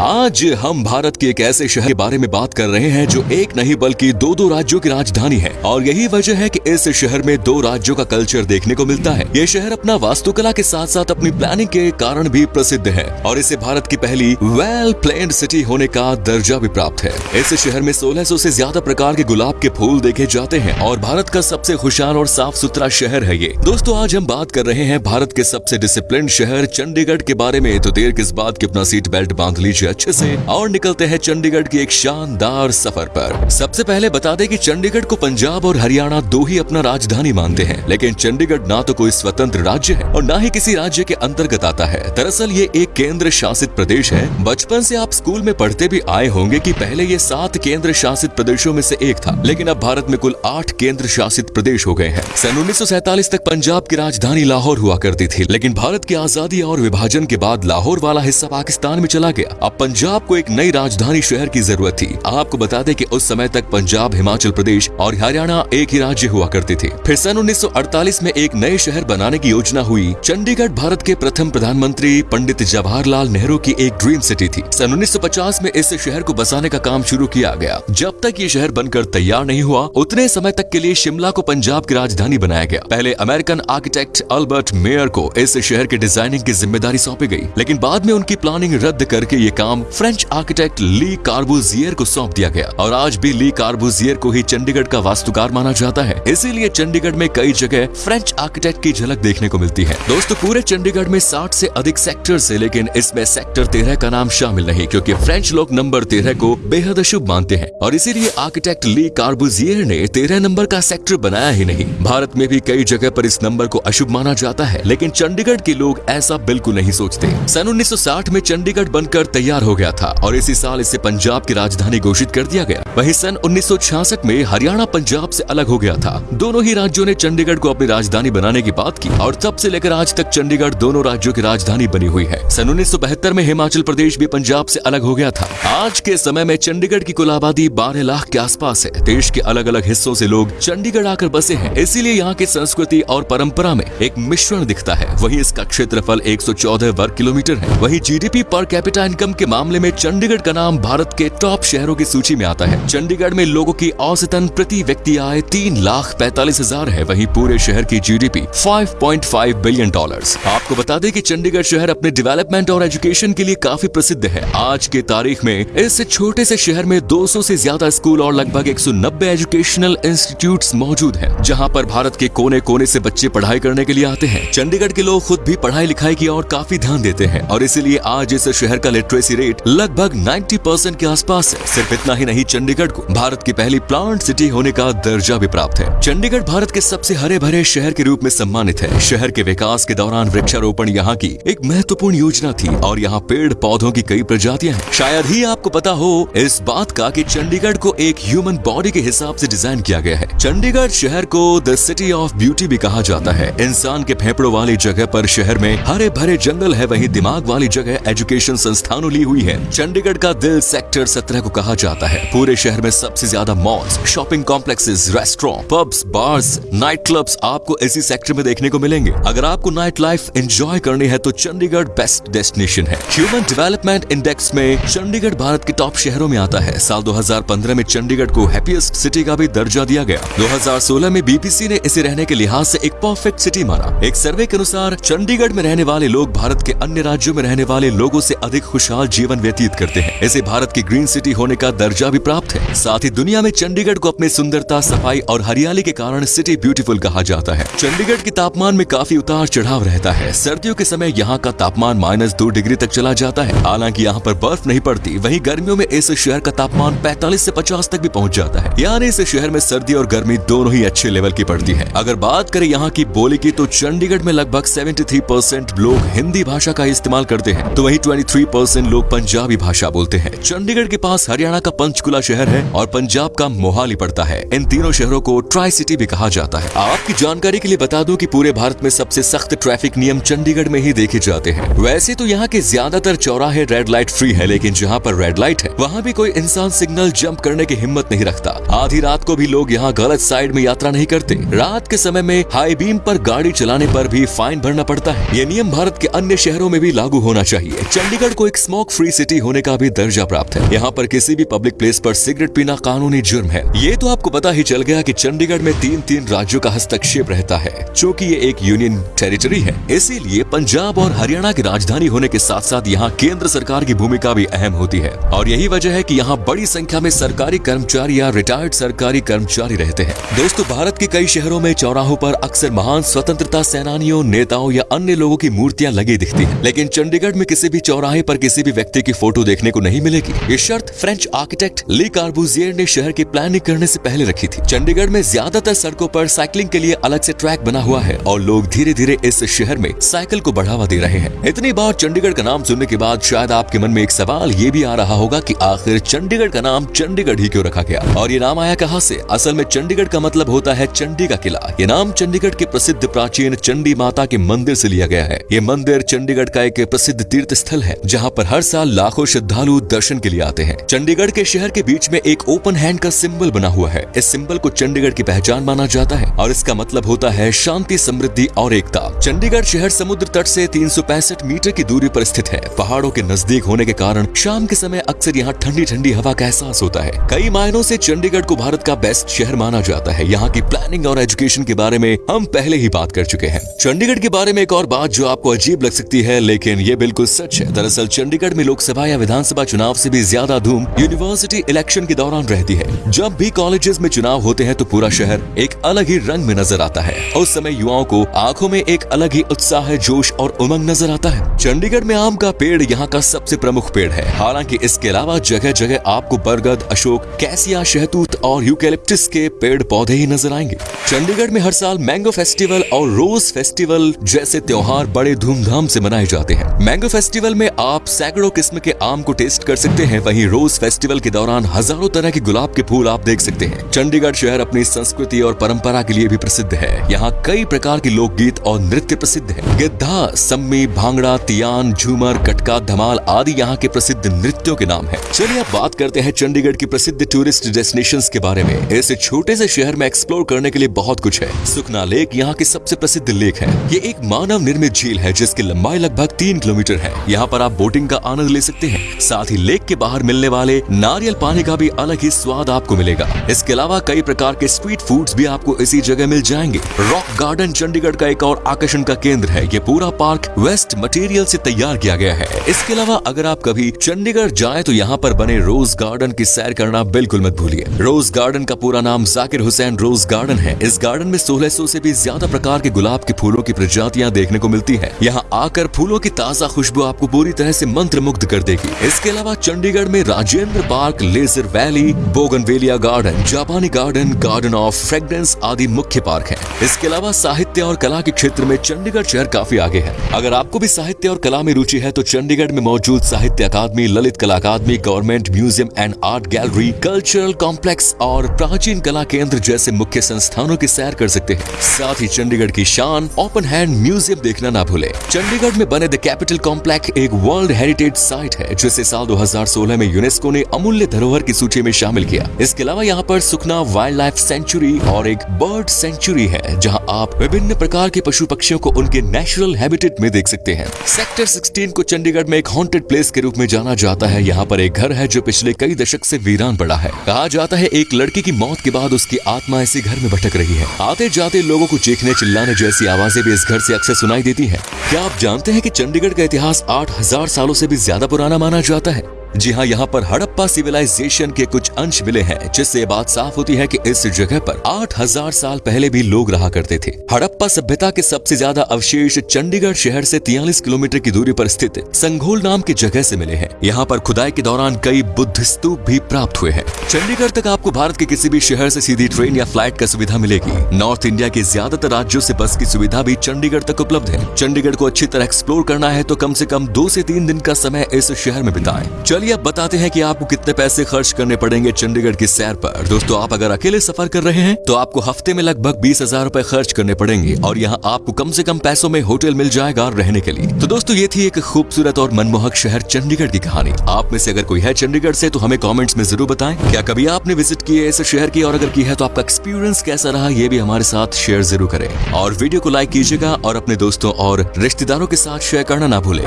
आज हम भारत के एक ऐसे शहर के बारे में बात कर रहे हैं जो एक नहीं बल्कि दो दो राज्यों की राजधानी है। और यही वजह है कि इस शहर में दो राज्यों का कल्चर देखने को मिलता है। ये शहर अपना वास्तुकला के साथ साथ अपनी प्लानिंग के कारण भी प्रसिद्ध है। और इसे भारत की पहली वेल प्लेन्ड सिटी होने का दर्जा भी प्राप्त है। इस शहर में 1600 से ज़्यादा प्रकार के गुलाब के फूल देखे जाते हैं। और भारत का सबसे खुशहाल और साफ़ सुथरा शहर है ये। दोस्तों, आज हम बात कर रहे हैं भारत के सबसे डिसिप्लिन शहर चंडीगढ़ के बारे में। तो देर किस बात की अपना सीट बेल्ट बाँध लीजिए अच्छे से। और निकलते हैं चंडीगढ़ की एक शानदार सफ़र पर। सबसे पहले बता दें कि चंडीगढ़ को पंजाब और हरियाणा दो ही अपना राजधानी मानते हैं। लेकिन चंडीगढ़ ना तो कोई स्वतंत्र राज्य है और ना ही किसी राज्य के अंतर्गत आता है। दरअसल ये एक केंद्र शासित प्रदेश है। बचपन से आप स्कूल में पढ़ते भी आए होंगे कि पहले ये सात केंद्र शासित प्रदेशों में से एक था। लेकिन अब भारत में कुल आठ केंद्र शासित प्रदेश हो गए हैं। सन उन्नीस तक पंजाब की राजधानी लाहौर हुआ करती थी। लेकिन भारत की आज़ादी और विभाजन के बाद लाहौर वाला हिस्सा पाकिस्तान में चला गया। अब पंजाब को एक नई राजधानी शहर की ज़रूरत थी। आपको बता दें कि उस समय तक पंजाब, हिमाचल प्रदेश और हरियाणा एक ही राज्य हुआ करते थे। फिर सन 1948 में एक नए शहर बनाने की योजना हुई। चंडीगढ़ भारत के प्रथम प्रधानमंत्री पंडित जवाहरलाल नेहरू की एक ड्रीम सिटी थी। सन 1950 में इस शहर को बसाने का काम शुरू किया गया। जब तक ये शहर बनकर तैयार नहीं हुआ, उतने समय तक के लिए शिमला को पंजाब की राजधानी बनाया गया। पहले अमेरिकन आर्किटेक्ट अल्बर्ट मेयर को इस शहर की डिज़ाइनिंग की ज़िम्मेदारी सौंपी गई, लेकिन बाद में उनकी प्लानिंग रद्द करके ये काम फ्रेंच आर्किटेक्ट ली कार्बुजियर को सौंप दिया गया। और आज भी ली कार्बुजियर को ही चंडीगढ़ का वास्तुकार माना जाता है। इसीलिए चंडीगढ़ में कई जगह फ्रेंच आर्किटेक्ट की झलक देखने को मिलती है। दोस्तों, पूरे चंडीगढ़ में 60 से अधिक सेक्टर है, लेकिन इसमें सेक्टर तेरह का नाम शामिल नहीं, क्यूँकी फ्रेंच लोग नंबर तेरह को बेहद अशुभ मानते हैं। और इसीलिए आर्किटेक्ट ली कार्बुजियर ने तेरह नंबर का सेक्टर बनाया ही नहीं। भारत में भी कई जगह पर इस नंबर को अशुभ माना जाता है, लेकिन चंडीगढ़ के लोग ऐसा बिल्कुल नहीं सोचते। सन 1960 में चंडीगढ़ बनकर तैयार हो गया था और इसी साल इसे पंजाब की राजधानी घोषित कर दिया गया। वही सन 1966 में हरियाणा, पंजाब से अलग हो गया था। दोनों ही राज्यों ने चंडीगढ़ को अपनी राजधानी बनाने की बात की और तब से लेकर आज तक चंडीगढ़ दोनों राज्यों की राजधानी बनी हुई है। सन उन्नीस सौ बहत्तर में हिमाचल प्रदेश भी पंजाब से अलग हो गया था। आज के समय में चंडीगढ़ की कुल आबादी बारह लाख के आसपास है। देश के अलग अलग हिस्सों से लोग चंडीगढ़ आकर बसे हैं। इसीलिए यहाँ की संस्कृति और परंपरा में एक मिश्रण दिखता है। वही इसका क्षेत्रफल 114 वर्ग किलोमीटर है। वही जीडीपी पर कैपिटा इनकम के मामले में चंडीगढ़ का नाम भारत के टॉप शहरों की सूची में आता है। चंडीगढ़ में लोगों की औसतन प्रति व्यक्ति आय तीन लाख पैतालीस हज़ार है। वही पूरे शहर की जीडीपी 5.5 बिलियन डॉलर्स आपको बता दें कि चंडीगढ़ शहर अपने डेवलपमेंट और एजुकेशन के लिए काफ़ी प्रसिद्ध है। आज के तारीख में इस छोटे से शहर में 200 से ज़्यादा स्कूल और लगभग 190 एजुकेशनल इंस्टीट्यूट मौजूद है, जहाँ पर भारत के कोने कोने से बच्चे पढ़ाई करने के लिए आते हैं। चंडीगढ़ के लोग खुद भी पढ़ाई लिखाई की और काफ़ी ध्यान देते हैं और इसीलिए आज इस शहर का लिटरेसी रेट लगभग 90 परसेंट के आसपास है। सिर्फ़ इतना ही नहीं, चंडीगढ़ को भारत की पहली प्लांट सिटी होने का दर्जा भी प्राप्त है। चंडीगढ़ भारत के सबसे हरे भरे शहर के रूप में सम्मानित है। शहर के विकास के दौरान वृक्षारोपण यहाँ की एक महत्वपूर्ण योजना थी और यहाँ पेड़ पौधों की कई प्रजातियाँ हैं। शायद ही आपको पता हो, इस बात का कि चंडीगढ़ को एक ह्यूमन बॉडी के हिसाब से डिज़ाइन किया गया है। चंडीगढ़ शहर को द सिटी ऑफ़ ब्यूटी भी कहा जाता है। इंसान के फेफड़ों वाली जगह पर शहर में हरे भरे जंगल है, वही दिमाग वाली जगह एजुकेशन संस्थानों ली हुई है। चंडीगढ़ का दिल सेक्टर सत्रह को कहा जाता है। पूरे शहर में सबसे ज़्यादा malls shopping complexes restaurant pubs bars night clubs आपको इसी सेक्टर में देखने को मिलेंगे। अगर आपको नाइट लाइफ एंजॉय करनी है तो चंडीगढ़ बेस्ट डेस्टिनेशन है। ह्यूमन डेवलपमेंट इंडेक्स में चंडीगढ़ भारत के टॉप शहरों में आता है। साल 2015 में चंडीगढ़ को हैप्पीएस्ट सिटी का भी दर्जा दिया गया। 2016 में बीबीसी ने इसे रहने के लिहाज से एक परफेक्ट सिटी माना। एक सर्वे के अनुसार, चंडीगढ़ में रहने वाले लोग भारत के अन्य राज्यों में रहने वाले लोगों से अधिक खुशहाल जीवन व्यतीत करते हैं। इसे भारत की ग्रीन सिटी होने का दर्जा भी प्राप्त है। साथ ही दुनिया में चंडीगढ़ को अपनी सुंदरता, सफ़ाई और हरियाली के कारण सिटी ब्यूटीफुल कहा जाता है। चंडीगढ़ के तापमान में काफ़ी उतार चढ़ाव रहता है। सर्दियों के समय यहाँ का तापमान माइनस दो डिग्री तक चला जाता है। हालाँकि यहाँ पर बर्फ़ नहीं पड़ती, वहीं गर्मियों में इस शहर का तापमान 45 से 50 तक भी पहुँच जाता है। यानी इस शहर में सर्दी और गर्मी दोनों ही अच्छे लेवल की पड़ती है। अगर बात करें यहाँ की बोली की तो चंडीगढ़ में लगभग सेवेंटी लोग हिंदी भाषा का इस्तेमाल करते हैं। तो वही ट्वेंटी परसेंट लोग पंजाबी भाषा बोलते हैं। चंडीगढ़ के पास हरियाणा का पंचकुला शहर है और पंजाब का मोहाली पड़ता है। इन तीनों शहरों को ट्राई सिटी भी कहा जाता है। आपकी जानकारी के लिए बता दूँ कि पूरे भारत में सबसे सख्त ट्रैफ़िक नियम चंडीगढ़ में ही देखे जाते हैं। वैसे तो यहाँ के ज़्यादातर चौराहे रेड लाइट फ्री है, लेकिन जहाँ पर रेड लाइट है, वहाँ भी कोई इंसान सिग्नल जंप करने की हिम्मत नहीं रखता। आधी रात को भी लोग यहाँ गलत साइड में यात्रा नहीं करते। रात के समय में हाई बीम पर गाड़ी चलाने पर भी फाइन भरना पड़ता है। ये नियम भारत के अन्य शहरों में भी लागू होना चाहिए। चंडीगढ़ को एक स्मोक स्मोक फ्री सिटी होने का भी दर्जा प्राप्त है। यहाँ पर किसी भी पब्लिक प्लेस पर सिगरेट पीना कानूनी जुर्म है। ये तो आपको पता ही चल गया कि चंडीगढ़ में तीन तीन राज्यों का हस्तक्षेप रहता है, चूँकि ये एक यूनियन टेरिटरी है। इसीलिए पंजाब और हरियाणा की राजधानी होने के साथ साथ यहाँ केंद्र सरकार की भूमिका भी अहम होती है। और यही वजह है की यहाँ बड़ी संख्या में सरकारी कर्मचारी या रिटायर्ड सरकारी कर्मचारी रहते हैं। दोस्तों, भारत के कई शहरों में चौराहों पर अक्सर महान स्वतंत्रता सेनानियों, नेताओं या अन्य लोगों की मूर्तियाँ लगी दिखती हैं। लेकिन चंडीगढ़ में किसी भी चौराहे पर किसी भी व्यक्ति की फ़ोटो देखने को नहीं मिलेगी। ये शर्त फ्रेंच आर्किटेक्ट ली कार्बूजियर ने शहर की प्लानिंग करने से पहले रखी थी। चंडीगढ़ में ज़्यादातर सड़कों पर साइकिलिंग के लिए अलग से ट्रैक बना हुआ है और लोग धीरे धीरे इस शहर में साइकिल को बढ़ावा दे रहे हैं। इतनी बार चंडीगढ़ का नाम सुनने के बाद शायद आपके मन में एक सवाल ये भी आ रहा होगा की आखिर चंडीगढ़ का नाम चंडीगढ़ ही क्यों रखा गया? और ये नाम आया कहाँ से? असल में चंडीगढ़ का मतलब होता है चंडी का किला। ये नाम चंडीगढ़ के प्रसिद्ध प्राचीन चंडी माता के मंदिर से लिया गया है। ये मंदिर चंडीगढ़ का एक प्रसिद्ध तीर्थ स्थल है, जहाँ पर हर साल लाखों श्रद्धालु दर्शन के लिए आते हैं। चंडीगढ़ के शहर के बीच में एक ओपन हैंड का सिंबल बना हुआ है। इस सिंबल को चंडीगढ़ की पहचान माना जाता है और इसका मतलब होता है शांति, समृद्धि और एकता। चंडीगढ़ शहर समुद्र तट से तीन सौ पैंसठ मीटर की दूरी पर स्थित है। पहाड़ों के नज़दीक होने के कारण शाम के समय अक्सर यहाँ ठंडी ठंडी हवा का एहसास होता है। कई मायनों से चंडीगढ़ को भारत का बेस्ट शहर माना जाता है। यहाँ की प्लानिंग और एजुकेशन के बारे में हम पहले ही बात कर चुके हैं। चंडीगढ़ के बारे में एक और बात जो आपको अजीब लग सकती है, लेकिन ये बिल्कुल सच है। दरअसल चंडीगढ़ में लोकसभा या विधानसभा चुनाव से भी ज़्यादा धूम यूनिवर्सिटी इलेक्शन के दौरान रहती है। जब भी कॉलेजेस में चुनाव होते हैं तो पूरा शहर एक अलग ही रंग में नज़र आता है। उस समय युवाओं को आँखों में एक अलग ही उत्साह, जोश और उमंग नज़र आता है। चंडीगढ़ में आम का पेड़ यहाँ का सबसे प्रमुख पेड़ है। हालाँकि इसके अलावा जगह जगह आपको बरगद, अशोक, कैसिया, शहतूत और यूकेलिप्टिस के पेड़ पौधे ही नज़र आएँगे। चंडीगढ़ में हर साल मैंगो फेस्टिवल और रोज फेस्टिवल जैसे त्योहार बड़े धूमधाम से मनाए जाते हैं। मैंगो फेस्टिवल में आप सैकड़ों किस्म के आम को टेस्ट कर सकते हैं। वहीं रोज फेस्टिवल के दौरान हज़ारों तरह के गुलाब के फूल आप देख सकते हैं। चंडीगढ़ शहर अपनी संस्कृति और परंपरा के लिए भी प्रसिद्ध है। यहाँ कई प्रकार के लोकगीत और नृत्य प्रसिद्ध है। गिद्धा, सम्मी, भांगड़ा, तियान, झूमर, कटका, धमाल आदि यहाँ के प्रसिद्ध नृत्यों के नाम है। चलिए अब बात करते हैं चंडीगढ़ की प्रसिद्ध टूरिस्ट डेस्टिनेशन के बारे में। इस छोटे से शहर में एक्सप्लोर करने के लिए बहुत कुछ है। सुखना लेक यहाँ की सबसे प्रसिद्ध लेक है। ये एक मानव निर्मित झील है जिसकी लंबाई लगभग तीन किलोमीटर है। यहाँ पर आप बोटिंग का आनंद ले सकते हैं। साथ ही लेक के बाहर मिलने वाले नारियल पानी का भी अलग ही स्वाद आपको मिलेगा। इसके अलावा कई प्रकार के स्ट्रीट फूड्स भी आपको इसी जगह मिल जाएँगे। रॉक गार्डन चंडीगढ़ का एक और आकर्षण का केंद्र है। ये पूरा पार्क वेस्ट मटेरियल से तैयार किया गया है। इसके अलावा अगर आप कभी चंडीगढ़ जाए तो यहाँ पर बने रोज गार्डन की सैर करना बिल्कुल मत भूलिए। रोज गार्डन का पूरा नाम जाकिर हुसैन रोज गार्डन है। इस गार्डन में 1600 से भी ज़्यादा प्रकार के गुलाब के फूलों की प्रजातियाँ देखने को मिलती है। यहाँ आकर फूलों की ताज़ा खुशबू आपको पूरी तरह से मंत्र मुग्ध कर देगी। इसके अलावा चंडीगढ़ में Rajendra park, leisure valley, bougainvillea garden, जापानी गार्डन गार्डन ऑफ़ फ्रेग्रेंस आदि मुख्य पार्क है। इसके अलावा साहित्य और कला के क्षेत्र में चंडीगढ़ शहर काफ़ी आगे है। अगर आपको भी साहित्य और कला में रुचि है तो चंडीगढ़ में मौजूद Sahitya Akademi, Lalit Kala Akademi, government museum and art gallery, cultural complex और प्राचीन कला केंद्र जैसे मुख्य संस्थानों की सैर कर सकते हैं। साथ ही चंडीगढ़ की शान ओपन हैंड म्यूज़ियम देखना ना भूले। चंडीगढ़ में बने द कैपिटल कॉम्प्लेक्स एक वर्ल्ड हेरिटेज साइट है, जिसे साल 2016 में यूनेस्को ने अमूल्य धरोहर की सूची में शामिल किया। इसके अलावा यहाँ पर सुखना वाइल्ड लाइफ सेंचुरी और एक बर्ड सेंचुरी है, जहाँ आप विभिन्न प्रकार के पशु पक्षियों को उनके नेचुरल हैबिटेट में देख सकते हैं। सेक्टर 16 को चंडीगढ़ में एक हॉन्टेड प्लेस के रूप में जाना जाता है। यहाँ पर एक घर है, जो पिछले कई दशक से वीरान पड़ा है। कहा जाता है, एक लड़की की मौत के बाद उसकी आत्मा इसी घर में भटक रही है। आते जाते लोगों को चीखने चिल्लाने जैसी आवाज़ें भी इस घर से अक्सर सुनाई देती है। क्या आप जानते हैं की चंडीगढ़ का इतिहास आठ हज़ार सालों से भी ज़्यादा पुराना माना जाता है? जी हाँ यहाँ पर हड़प्पा सिविलाइजेशन के कुछ अंश मिले हैं, जिससे बात साफ़ होती है कि इस जगह पर 8000 साल पहले भी लोग रहा करते थे। हड़प्पा सभ्यता के सबसे ज़्यादा अवशेष चंडीगढ़ शहर से 43 किलोमीटर की दूरी पर स्थित संघोल नाम की जगह से मिले हैं। यहाँ पर खुदाई के दौरान कई बुद्ध स्तूप भी प्राप्त हुए हैं। चंडीगढ़ तक आपको भारत के किसी भी शहर से सीधी ट्रेन या फ़्लाइट का सुविधा मिलेगी। नॉर्थ इंडिया के ज़्यादातर राज्यों से बस की सुविधा भी चंडीगढ़ तक उपलब्ध है। चंडीगढ़ को अच्छी तरह एक्सप्लोर करना है तो कम से कम दो से तीन दिन का समय इस शहर में बिताएँ। चलिए अब बताते हैं कि आपको कितने पैसे खर्च करने पड़ेंगे चंडीगढ़ की सैर पर। दोस्तों, आप अगर अकेले सफ़र कर रहे हैं तो आपको हफ़्ते में लगभग बीस हज़ार रूपए खर्च करने पड़ेंगे और यहाँ आपको कम से कम पैसों में होटल मिल जाएगा रहने के लिए। तो दोस्तों, ये थी एक खूबसूरत और मनमोहक शहर चंडीगढ़ की कहानी। आप में से अगर कोई है चंडीगढ़ से तो हमें कॉमेंट्स में ज़रूर बताएँ। क्या कभी आपने विज़िट किए इस शहर की, और अगर की है तो आपका एक्सपीरियंस कैसा रहा, ये भी हमारे साथ शेयर ज़रूर करें। और वीडियो को लाइक कीजिएगा और अपने दोस्तों और रिश्तेदारों के साथ शेयर करना ना भूलें।